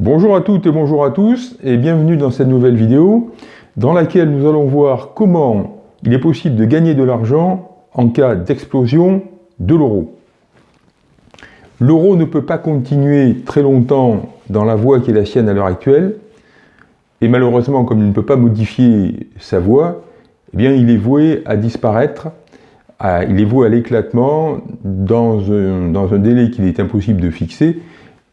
Bonjour à toutes et bonjour à tous et bienvenue dans cette nouvelle vidéo dans laquelle nous allons voir comment il est possible de gagner de l'argent en cas d'explosion de l'euro. L'euro ne peut pas continuer très longtemps dans la voie qui est la sienne à l'heure actuelle et malheureusement comme il ne peut pas modifier sa voie, eh bien il est voué à disparaître, il est voué à l'éclatement dans dans un délai qu'il est impossible de fixer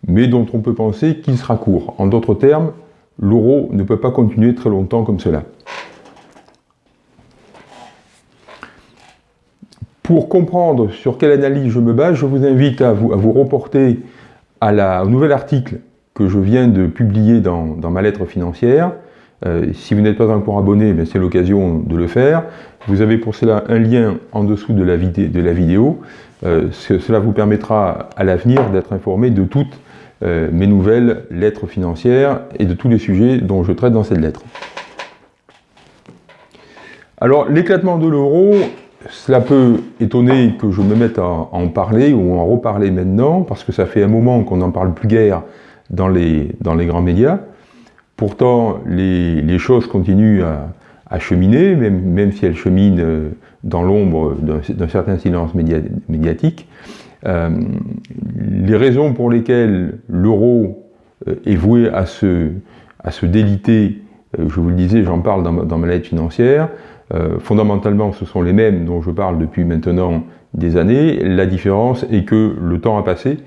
mais dont on peut penser qu'il sera court. En d'autres termes, l'euro ne peut pas continuer très longtemps comme cela. Pour comprendre sur quelle analyse je me base, je vous invite à vous, reporter à la, au nouvel article que je viens de publier dans, ma lettre financière. Euh, si vous n'êtes pas encore abonné, ben, c'est l'occasion de le faire. Vous avez pour cela un lien en dessous de la, de la vidéo. Euh, cela vous permettra à l'avenir d'être informé de toutes euh, mes nouvelles lettres financières et de tous les sujets dont je traite dans cette lettre. Alors, l'éclatement de l'euro, cela peut étonner que je me mette à en parler ou à en reparler maintenant, parce que ça fait un moment qu'on n'en parle plus guère dans les, dans les grands médias. Pourtant, les, choses continuent à, cheminer, même, même, si elles cheminent euh, dans l'ombre d'un certain silence médiatique. Euh, les raisons pour lesquelles l'euro euh, est voué à se, à se déliter, euh, je vous le disais, j'en parle dans ma, lettre financière, fondamentalement ce sont les mêmes dont je parle depuis maintenant des années, la différence est que le temps a passé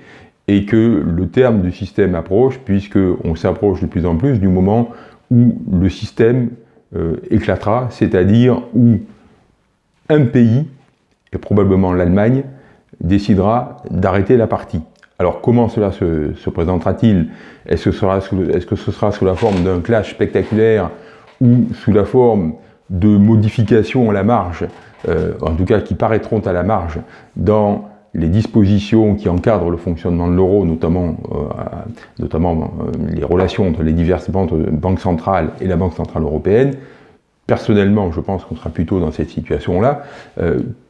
et que le terme du système approche, puisqu'on s'approche de plus en plus du moment où le système éclatera, c'est-à-dire où un pays, et probablement l'Allemagne, décidera d'arrêter la partie. Alors comment cela se, présentera-t-il? Est-ce que, ce sera sous la forme d'un clash spectaculaire ou sous la forme de modifications à la marge, euh, en tout cas qui paraîtront à la marge dans les dispositions qui encadrent le fonctionnement de l'euro, notamment, euh, euh, les relations entre les diverses banques centrales et la Banque Centrale Européenne? Personnellement, je pense qu'on sera plutôt dans cette situation-là.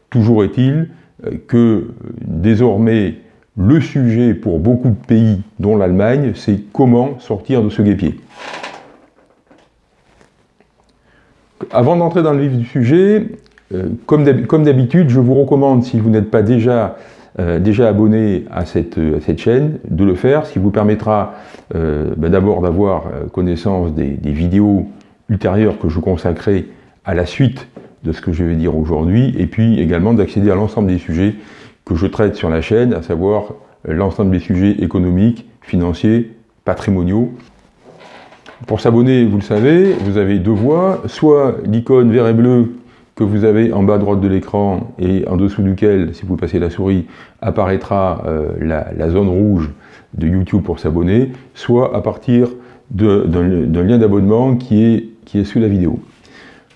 toujours est-il que désormais le sujet pour beaucoup de pays, dont l'Allemagne, c'est comment sortir de ce guépier. Avant d'entrer dans le vif du sujet, euh, comme d'habitude, je vous recommande, si vous n'êtes pas déjà, euh, abonné à cette, chaîne, de le faire, ce qui vous permettra euh, ben d'abord d'avoir connaissance des, des, vidéos ultérieures que je consacrerai à la suite de ce que je vais dire aujourd'hui, et puis également d'accéder à l'ensemble des sujets que je traite sur la chaîne, à savoir l'ensemble des sujets économiques, financiers, patrimoniaux. Pour s'abonner, vous le savez, vous avez deux voies, soit l'icône vert et bleu que vous avez en bas à droite de l'écran et en dessous duquel, si vous passez la souris, apparaîtra euh, la, zone rouge de YouTube pour s'abonner, soit à partir d'un lien d'abonnement qui est, qui est sous la vidéo.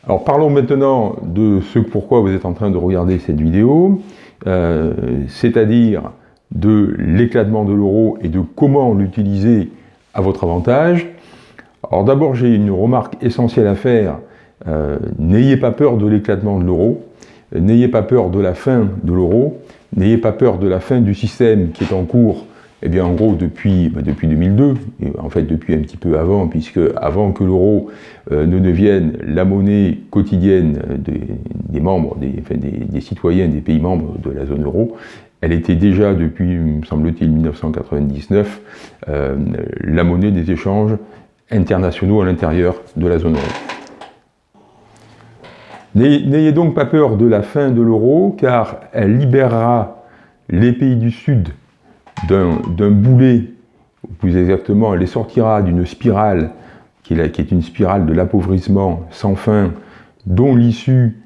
Alors parlons maintenant de ce pourquoi vous êtes en train de regarder cette vidéo, euh, c'est-à-dire de l'éclatement de l'euro et de comment l'utiliser à votre avantage. Alors d'abord j'ai une remarque essentielle à faire, euh, n'ayez pas peur de l'éclatement de l'euro, n'ayez pas peur de la fin de l'euro, n'ayez pas peur de la fin du système qui est en cours eh bien, en gros, depuis, bah, depuis 2002, et en fait depuis un petit peu avant, puisque avant que l'euro euh, ne devienne la monnaie quotidienne des, membres, des, des, citoyens des pays membres de la zone euro, elle était déjà depuis, me semble-t-il, 1999, euh, la monnaie des échanges internationaux à l'intérieur de la zone euro. N'ayez donc pas peur de la fin de l'euro, car elle libérera les pays du Sud d'un boulet, ou plus exactement, elle les sortira d'une spirale qui est, une spirale de l'appauvrissement sans fin, dont l'issue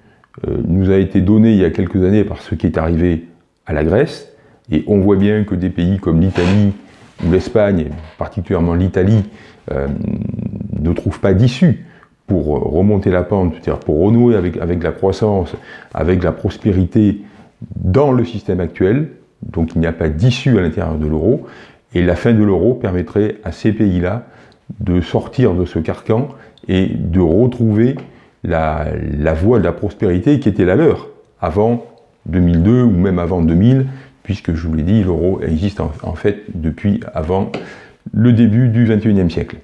euh, nous a été donnée il y a quelques années par ce qui est arrivé à la Grèce. Et on voit bien que des pays comme l'Italie ou l'Espagne, particulièrement l'Italie, euh, ne trouvent pas d'issue pour remonter la pente, c'est-à-dire pour renouer avec, avec la croissance, avec la prospérité dans le système actuel, donc il n'y a pas d'issue à l'intérieur de l'euro, et la fin de l'euro permettrait à ces pays-là de sortir de ce carcan et de retrouver la, voie de la prospérité qui était la leur avant 2002 ou même avant 2000, puisque je vous l'ai dit, l'euro existe en, fait depuis avant le début du XXIe siècle.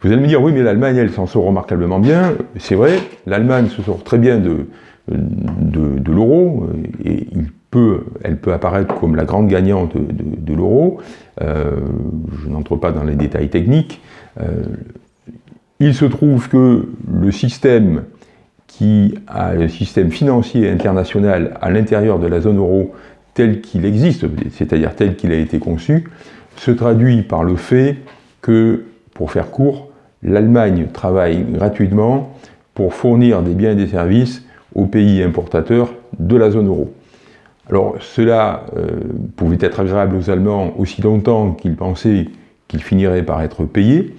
Vous allez me dire, oui, mais l'Allemagne, elle s'en sort remarquablement bien. C'est vrai, l'Allemagne se sort très bien de, de, l'euro, et il elle peut apparaître comme la grande gagnante de, l'euro. Euh, je n'entre pas dans les détails techniques. Euh, il se trouve que le système le système financier international à l'intérieur de la zone euro tel qu'il existe, c'est-à-dire tel qu'il a été conçu, se traduit par le fait que, pour faire court, l'Allemagne travaille gratuitement pour fournir des biens et des services aux pays importateurs de la zone euro. Alors cela euh, pouvait être agréable aux Allemands aussi longtemps qu'ils pensaient qu'ils finiraient par être payés,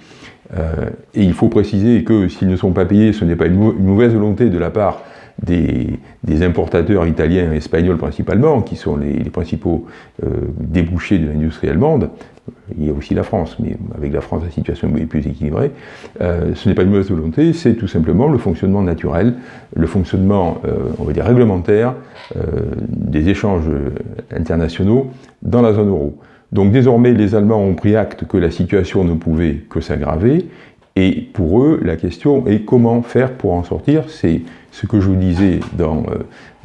euh, et il faut préciser que s'ils ne sont pas payés, ce n'est pas une, mauvaise volonté de la part des, importateurs italiens et espagnols principalement, qui sont les, principaux euh, débouchés de l'industrie allemande. Il y a aussi la France, mais avec la France, la situation est plus équilibrée. Euh, ce n'est pas une mauvaise volonté, c'est tout simplement le fonctionnement naturel, le fonctionnement, on va dire, réglementaire des échanges internationaux dans la zone euro. Donc désormais, les Allemands ont pris acte que la situation ne pouvait que s'aggraver, et pour eux, la question est comment faire pour en sortir. C'est ce que je vous disais dans,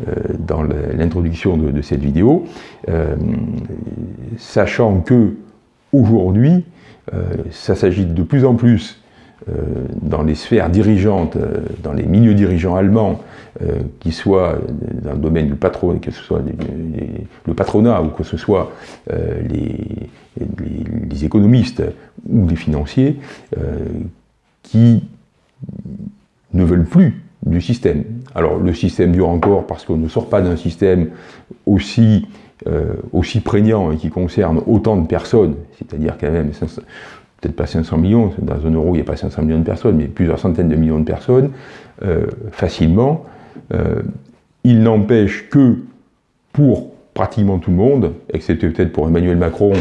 euh, dans l'introduction de, cette vidéo, euh, sachant que aujourd'hui, euh, ça s'agit de plus en plus euh, dans les sphères dirigeantes, euh, dans les milieux dirigeants allemands, euh, qui soient dans le domaine du patronat, que ce soit le patronat ou que ce soit les, économistes ou les financiers, qui ne veulent plus du système. Alors le système dure encore parce qu'on ne sort pas d'un système aussi, aussi prégnant et qui concerne autant de personnes, c'est-à-dire quand même peut-être pas 500 millions, dans un euro il n'y a pas 500 millions de personnes, mais plusieurs centaines de millions de personnes, euh, facilement. Euh, il n'empêche que pour pratiquement tout le monde, excepté peut-être pour Emmanuel Macron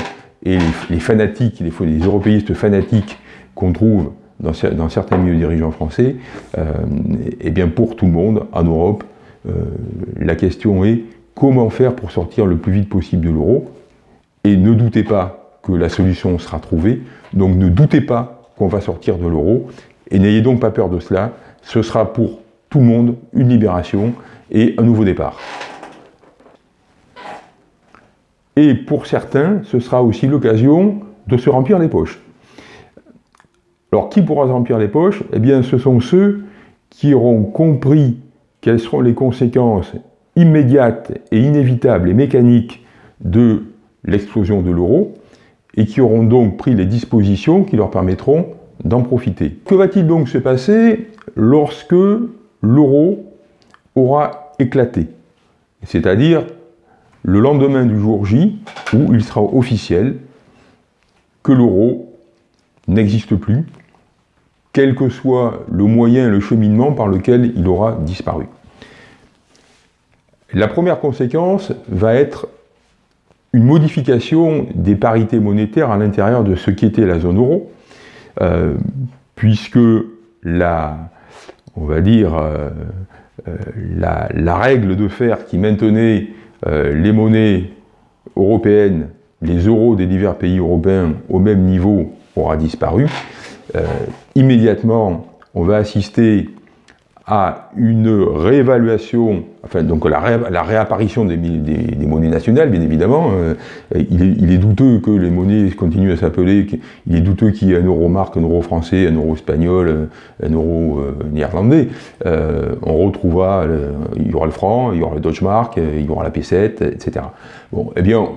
et les, fanatiques, les, les, européistes fanatiques qu'on trouve dans, certains milieux dirigeants français, et euh, eh bien pour tout le monde, en Europe, la question est comment faire pour sortir le plus vite possible de l'euro, et ne doutez pas que la solution sera trouvée. Donc ne doutez pas qu'on va sortir de l'euro, et n'ayez donc pas peur de cela. Ce sera pour tout le monde une libération et un nouveau départ. Et pour certains, ce sera aussi l'occasion de se remplir les poches. Alors qui pourra se remplir les poches? Eh bien ce sont ceux qui auront compris quelles seront les conséquences immédiates et inévitables et mécaniques de l'explosion de l'euro, et qui auront donc pris les dispositions qui leur permettront d'en profiter. Que va-t-il donc se passer lorsque l'euro aura éclaté? C'est-à-dire le lendemain du jour J, où il sera officiel que l'euro n'existe plus, quel que soit le moyen, le cheminement par lequel il aura disparu. La première conséquence va être une modification des parités monétaires à l'intérieur de ce qui était la zone euro, euh, puisque la, on va dire, euh, euh, la, règle de fer qui maintenait les monnaies européennes, les euros des divers pays européens au même niveau aura disparu. immédiatement, on va assister à une réévaluation, enfin donc la, réapparition des, monnaies nationales, bien évidemment. Euh, il, est, douteux que les monnaies continuent à s'appeler, il est douteux qu'il y ait un euro marque, un euro français, un euro espagnol, un euro euh, néerlandais. Euh, on retrouvera, il y aura le franc, il y aura le Deutsche Mark, il y aura la P7, etc. Bon, eh bien,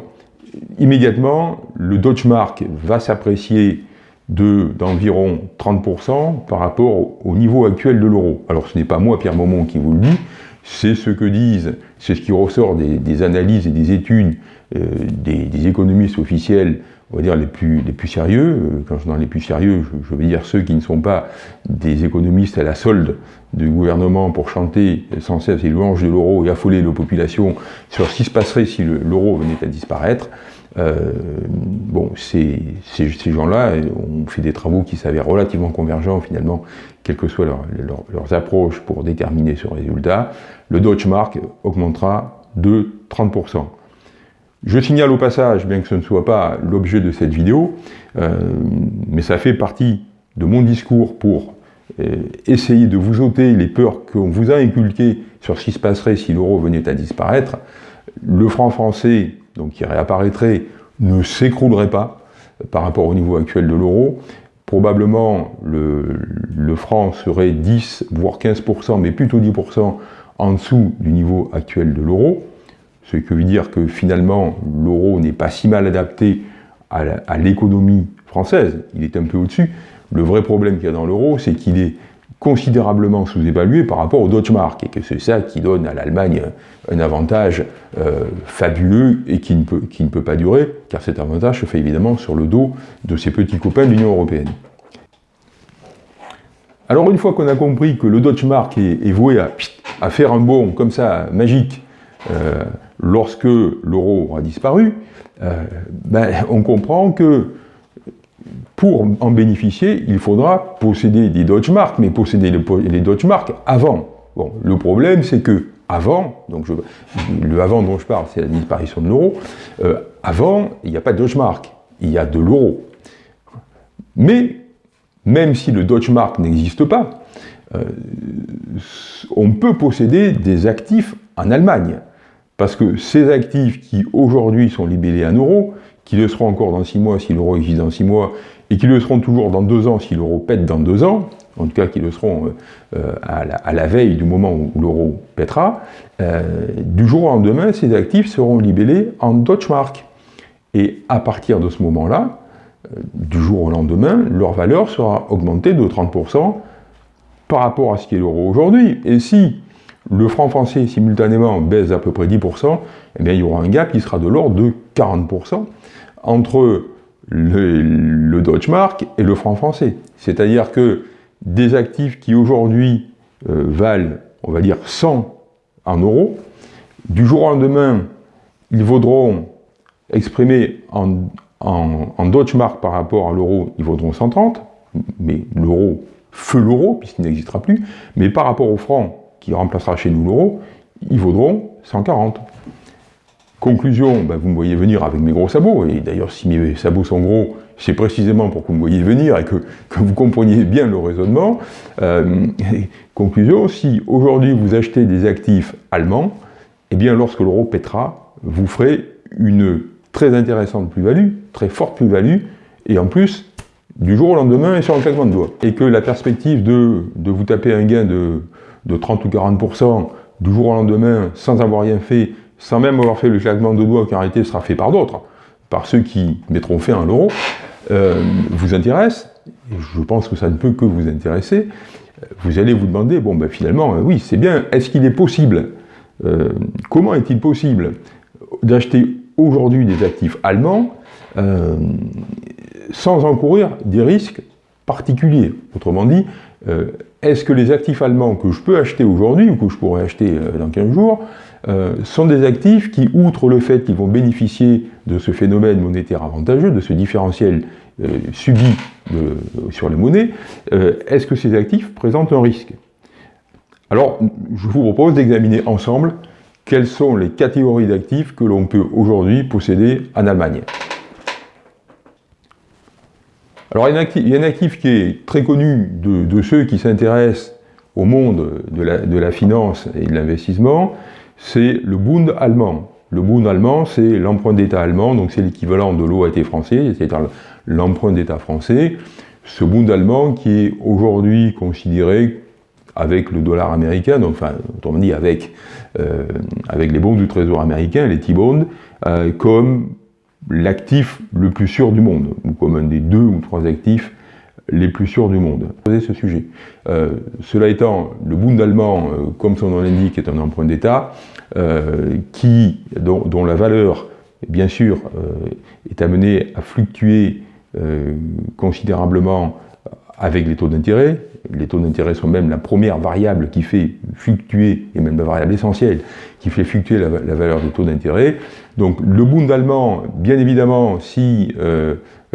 immédiatement, le Deutsche Mark va s'apprécier d'environ 30% par rapport au niveau actuel de l'euro. Alors ce n'est pas moi, Pierre Maumont, qui vous le dis, c'est ce que disent, c'est ce qui ressort des, analyses et des études euh, des, économistes officiels, on va dire les plus, les plus sérieux. Euh, quand je dis les plus sérieux, je, veux dire ceux qui ne sont pas des économistes à la solde du gouvernement pour chanter sans cesse les louanges de l'euro et affoler nos populations sur ce qui se passerait si l'euro venait à disparaître. Euh, bon, ces, ces, gens-là ont fait des travaux qui s'avèrent relativement convergents finalement, quelles que soient leurs approches pour déterminer ce résultat. Le Deutsche Mark augmentera de 30%. Je signale au passage, bien que ce ne soit pas l'objet de cette vidéo, mais ça fait partie de mon discours pour essayer de vous ôter les peurs qu'on vous a inculquées sur ce qui se passerait si l'euro venait à disparaître. Le franc français, donc qui réapparaîtrait, ne s'écroulerait pas par rapport au niveau actuel de l'euro. Probablement, le, franc serait 10, voire 15%, mais plutôt 10% en dessous du niveau actuel de l'euro. Ce qui veut dire que finalement, l'euro n'est pas si mal adapté à l'économie française. Il est un peu au-dessus. Le vrai problème qu'il y a dans l'euro, c'est qu'il est considérablement sous-évalué par rapport au Deutschmark, et que c'est ça qui donne à l'Allemagne un avantage euh, fabuleux et qui ne, peut, qui ne peut pas durer, car cet avantage se fait évidemment sur le dos de ses petits copains de l'Union Européenne. Alors une fois qu'on a compris que le Deutschmark est, est voué à, faire un bond comme ça, magique, euh, lorsque l'euro aura disparu, euh, ben, on comprend que pour en bénéficier, il faudra posséder des Deutschmark, mais posséder les Deutschmark avant. Bon, le problème, c'est que avant, donc le avant dont je parle, c'est la disparition de l'euro, euh, avant, il n'y a pas de Deutschmark, il y a de l'euro. Mais, même si le Deutschmark n'existe pas, euh, on peut posséder des actifs en Allemagne. Parce que ces actifs qui aujourd'hui sont libellés en euros, qui le seront encore dans six mois si l'euro existe dans six mois, et qui le seront toujours dans deux ans si l'euro pète dans deux ans, en tout cas qui le seront euh, euh, à, la, veille du moment où l'euro pètera, euh, du jour au lendemain, ces actifs seront libellés en Deutschmark. Et à partir de ce moment-là, du jour au lendemain, leur valeur sera augmentée de 30% par rapport à ce qu'est l'euro aujourd'hui. Et si le franc français simultanément baisse à peu près 10%, eh bien, il y aura un gap qui sera de l'ordre de 40% entre le, le Deutschmark et le franc français. C'est-à-dire que des actifs qui aujourd'hui euh, valent, on va dire, 100 en euros, du jour au lendemain, ils vaudront, exprimés en, en Deutschmark par rapport à l'euro, ils vaudront 130, mais l'euro, feu l'euro, puisqu'il n'existera plus, mais par rapport au franc, qui remplacera chez nous l'euro, ils vaudront 140. Conclusion, ben, vous me voyez venir avec mes gros sabots, et d'ailleurs si mes sabots sont gros, c'est précisément pour que vous me voyez venir et que, vous compreniez bien le raisonnement. Euh, conclusion, si aujourd'hui vous achetez des actifs allemands, eh bien lorsque l'euro pètera, vous ferez une très intéressante plus-value, très forte plus-value, et en plus, du jour au lendemain et sur un claquement de doigts. Et que la perspective de, vous taper un gain de, de 30 ou 40% du jour au lendemain sans avoir rien fait, sans même avoir fait le claquement de doigts qui en réalité sera fait par d'autres, par ceux qui mettront fin à l'euro, euh, vous intéresse, je pense que ça ne peut que vous intéresser, vous allez vous demander, bon ben finalement, euh, oui c'est bien, est-ce qu'il est possible, euh, comment est-il possible d'acheter aujourd'hui des actifs allemands sans encourir des risques particuliers? Autrement dit, est-ce que les actifs allemands que je peux acheter aujourd'hui, ou que je pourrais acheter dans 15 jours, euh, sont des actifs qui, outre le fait qu'ils vont bénéficier de ce phénomène monétaire avantageux, de ce différentiel euh, subi sur les monnaies, euh, est-ce que ces actifs présentent un risque? Alors, je vous propose d'examiner ensemble quelles sont les catégories d'actifs que l'on peut aujourd'hui posséder en Allemagne. Alors, il y a un actif, qui est très connu de, ceux qui s'intéressent au monde de la finance et de l'investissement, c'est le Bund allemand. Le Bund allemand, c'est l'emprunt d'État allemand, donc c'est l'équivalent de l'OAT français, c'est-à-dire l'emprunt d'État français. Ce Bund allemand qui est aujourd'hui considéré avec le dollar américain, enfin, autrement dit avec, euh, les bons du trésor américain, les T-bonds, euh, comme l'actif le plus sûr du monde, ou comme un des deux ou trois actifs les plus sûrs du monde. ce sujet. Euh, cela étant, le Bund allemand, euh, comme son nom l'indique, est un emprunt d'État euh, qui, dont, la valeur, bien sûr, est amenée à fluctuer considérablement avec les taux d'intérêt. Les taux d'intérêt sont même la première variable qui fait fluctuer, et même la variable essentielle, qui fait fluctuer la, la valeur des taux d'intérêt. Donc le Bund allemand, bien évidemment, si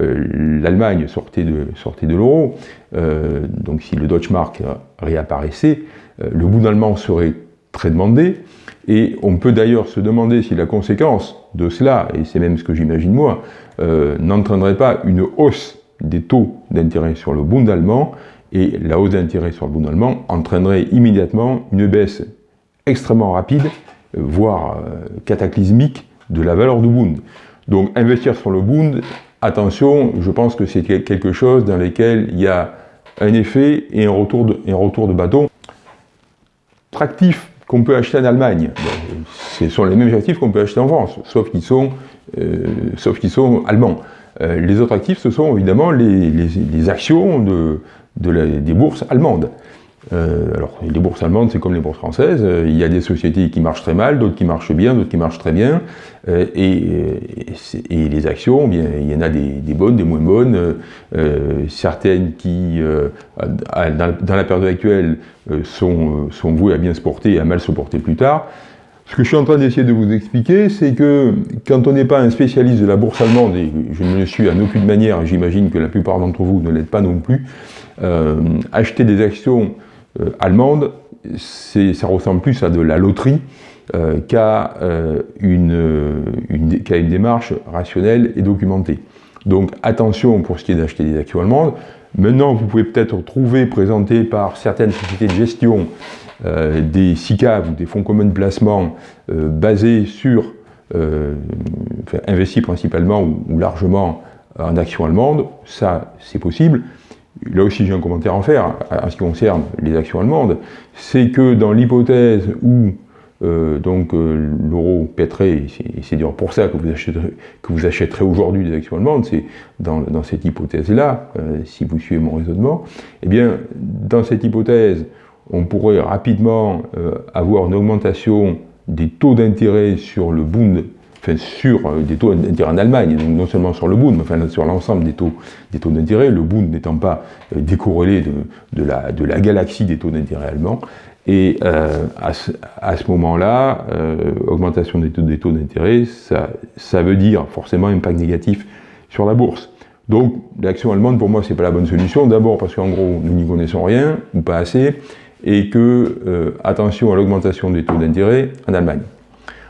l'Allemagne sortait de, l'euro, euh, donc si le Deutschmark réapparaissait, euh, le Bund allemand serait très demandé, et on peut d'ailleurs se demander si la conséquence de cela, et c'est même ce que j'imagine moi, euh, n'entraînerait pas une hausse des taux d'intérêt sur le Bund allemand, et la hausse d'intérêt sur le Bund allemand entraînerait immédiatement une baisse extrêmement rapide, euh, voire euh, cataclysmique, de la valeur du Bund. Donc investir sur le Bund, attention, je pense que c'est quelque chose dans lequel il y a un effet et un retour de, un retour de bâton. Attractif qu'on peut acheter en Allemagne, ce sont les mêmes actifs qu'on peut acheter en France, sauf qu'ils sont, euh, allemands. Euh, les autres actifs, ce sont évidemment les, actions de, des bourses allemandes. Euh, alors, les bourses allemandes, c'est comme les bourses françaises. Euh, il y a des sociétés qui marchent très mal, d'autres qui marchent bien, d'autres qui marchent très bien. Euh, et, et, les actions, bien, il y en a des, bonnes, des moins bonnes. certaines qui, dans, la période actuelle, sont, sont vouées à bien se porter et à mal se porter plus tard. Ce que je suis en train d'essayer de vous expliquer, c'est que quand on n'est pas un spécialiste de la bourse allemande, et je ne le suis en aucune manière, j'imagine que la plupart d'entre vous ne l'êtes pas non plus, acheter des actions allemande, ça ressemble plus à de la loterie euh, qu'à euh, une, une, une, démarche rationnelle et documentée. Donc attention pour ce qui est d'acheter des actions allemandes. Maintenant, vous pouvez peut-être trouver présenté par certaines sociétés de gestion des SICAV ou des fonds communs de placement basés sur, enfin, investis principalement ou, ou largement en actions allemandes. Ça, c'est possible là aussi j'ai un commentaire à faire en ce qui concerne les actions allemandes, c'est que dans l'hypothèse où euh, euh, l'euro pèterait, et c'est d'ailleurs pour ça que vous achèterez, aujourd'hui des actions allemandes, c'est dans, cette hypothèse-là, euh, si vous suivez mon raisonnement, eh bien dans cette hypothèse, on pourrait rapidement avoir une augmentation des taux d'intérêt sur le Bund enfin, sur euh, des taux d'intérêt en Allemagne, donc non seulement sur le Bund, mais enfin, sur l'ensemble des taux, des taux d'intérêt, le Bund n'étant pas euh, décorrélé de, la, galaxie des taux d'intérêt allemands. Et euh, à ce, moment-là, augmentation des taux, d'intérêt, ça, veut dire forcément impact négatif sur la bourse. Donc l'action allemande, pour moi, c'est pas la bonne solution. D'abord parce qu'en gros, nous n'y connaissons rien, ou pas assez, et que, attention à l'augmentation des taux d'intérêt en Allemagne.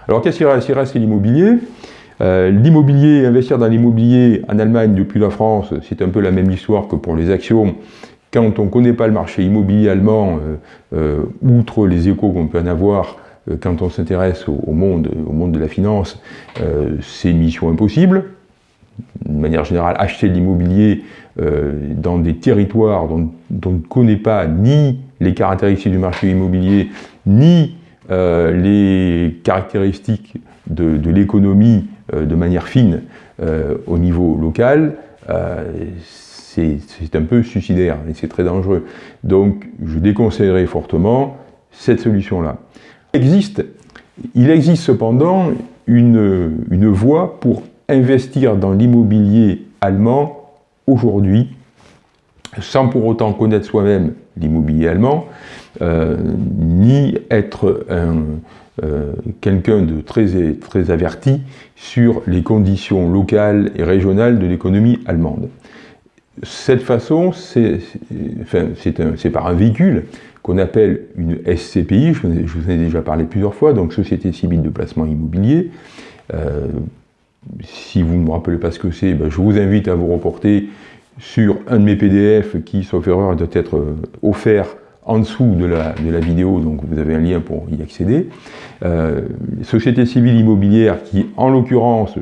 Alors qu'est-ce qui reste? Reste l'immobilier. Euh, l'immobilier, investir dans l'immobilier en Allemagne depuis la France, c'est un peu la même histoire que pour les actions. Quand on ne connaît pas le marché immobilier allemand, euh, euh, outre les échos qu'on peut en avoir, quand on s'intéresse au, monde, de la finance, c'est mission impossible. De manière générale, acheter de l'immobilier dans des territoires dont, dont, on ne connaît pas ni les caractéristiques du marché immobilier, ni euh, les caractéristiques de, l'économie euh, de manière fine euh, au niveau local, c'est un peu suicidaire et c'est très dangereux. Donc je déconseillerais fortement cette solution-là. Existe, il existe cependant une, voie pour investir dans l'immobilier allemand aujourd'hui, sans pour autant connaître soi-même l'immobilier allemand, ni être euh, quelqu'un de très, averti sur les conditions locales et régionales de l'économie allemande. Cette façon, c'est par un véhicule qu'on appelle une SCPI, je, vous en ai déjà parlé plusieurs fois, donc Société Civile de Placement Immobilier. Euh, si vous ne me rappelez pas ce que c'est, ben, je vous invite à vous reporter sur un de mes PDF qui, sauf erreur, doit être offert en dessous de la, vidéo, donc vous avez un lien pour y accéder. Euh, sociétés civiles immobilières qui, en l'occurrence,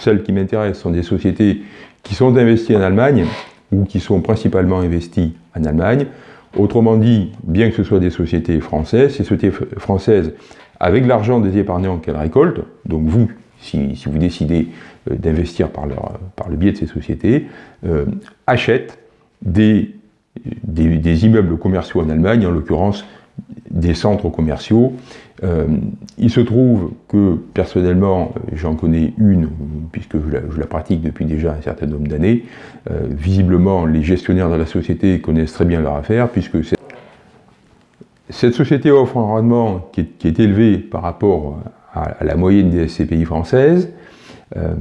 celles qui m'intéressent sont des sociétés qui sont investies en Allemagne ou qui sont principalement investies en Allemagne. Autrement dit, bien que ce soit des sociétés françaises, ces sociétés françaises, avec l'argent des épargnants qu'elles récoltent, donc vous, si, vous décidez euh, d'investir par, par le biais de ces sociétés, euh, achètent des des, immeubles commerciaux en Allemagne, en l'occurrence des centres commerciaux. Euh, il se trouve que personnellement, j'en connais une, puisque je la, pratique depuis déjà un certain nombre d'années. Euh, visiblement, les gestionnaires de la société connaissent très bien leur affaire, puisque cette société offre un rendement qui est, élevé par rapport à, la moyenne des SCPI françaises, euh,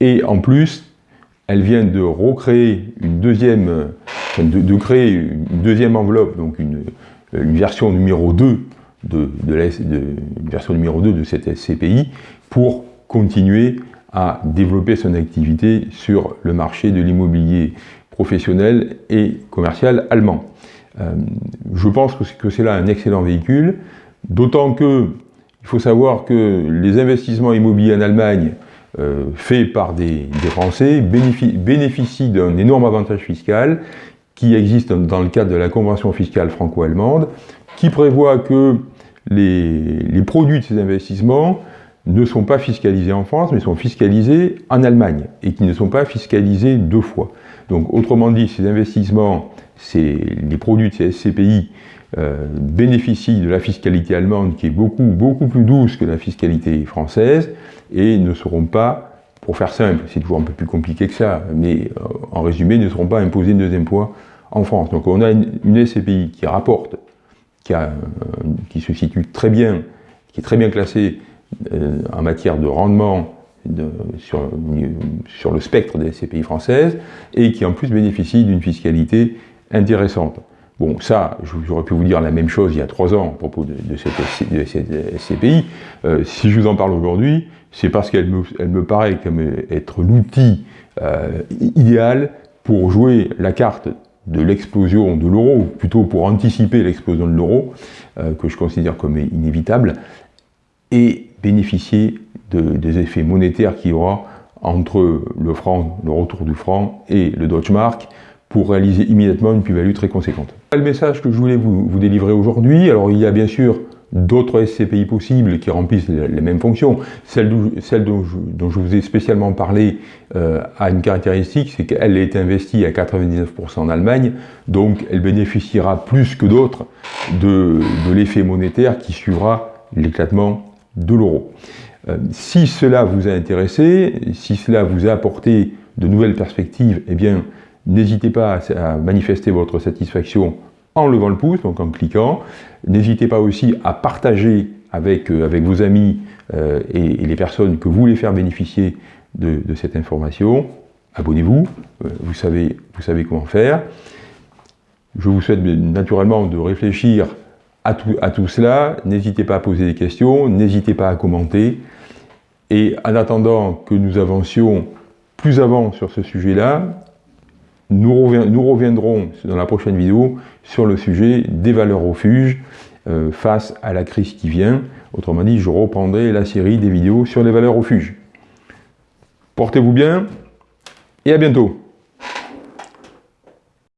et en plus, elle vient de recréer une deuxième, enveloppe, donc une, version numéro 2 de, la version numéro 2 de cette SCPI pour continuer à développer son activité sur le marché de l'immobilier professionnel et commercial allemand. Euh, je pense que c'est là un excellent véhicule, d'autant que il faut savoir que les investissements immobiliers en Allemagne euh, faits par des, Français bénéficient, d'un énorme avantage fiscal qui existe dans le cadre de la convention fiscale franco-allemande, qui prévoit que les, produits de ces investissements ne sont pas fiscalisés en France, mais sont fiscalisés en Allemagne, et qui ne sont pas fiscalisés deux fois. Donc, autrement dit, ces investissements, les produits de ces SCPI euh, bénéficient de la fiscalité allemande qui est beaucoup, beaucoup plus douce que la fiscalité française et ne seront pas, pour faire simple, c'est toujours un peu plus compliqué que ça, mais euh, en résumé, ne seront pas imposés de deuxième poids en France. Donc on a une, SCPI qui rapporte, euh, qui, se situe très bien, qui est très bien classée en matière de rendement sur, le spectre des SCPI françaises et qui en plus bénéficie d'une fiscalité intéressante. Bon, ça, j'aurais pu vous dire la même chose il y a trois ans à propos de, cette, SCPI. Euh, si je vous en parle aujourd'hui, c'est parce qu'elle me, paraît comme être l'outil euh, idéal pour jouer la carte de l'explosion de l'euro, ou plutôt pour anticiper l'explosion de l'euro, euh, que je considère comme inévitable, et bénéficier des effets monétaires qu'il y aura entre le franc, le retour du franc et le Deutsche Mark, pour réaliser immédiatement une plus-value très conséquente. Le message que je voulais vous, délivrer aujourd'hui, alors il y a bien sûr d'autres SCPI possibles qui remplissent les, mêmes fonctions. Celle, dont, je, vous ai spécialement parlé euh, a une caractéristique, c'est qu'elle est investie à 99% en Allemagne, donc elle bénéficiera plus que d'autres de, l'effet monétaire qui suivra l'éclatement de l'euro. Euh, si cela vous a intéressé, si cela vous a apporté de nouvelles perspectives, eh bien, N'hésitez pas à manifester votre satisfaction en levant le pouce, donc en cliquant. N'hésitez pas aussi à partager avec, euh, vos amis euh, et, les personnes que vous voulez faire bénéficier de, cette information. Abonnez-vous, euh, vous, savez, vous savez comment faire. Je vous souhaite naturellement de réfléchir à tout cela. N'hésitez pas à poser des questions, n'hésitez pas à commenter. Et en attendant que nous avancions plus avant sur ce sujet-là, nous, reviendrons dans la prochaine vidéo sur le sujet des valeurs refuges euh, face à la crise qui vient. Autrement dit, je reprendrai la série des vidéos sur les valeurs refuges. Portez-vous bien et à bientôt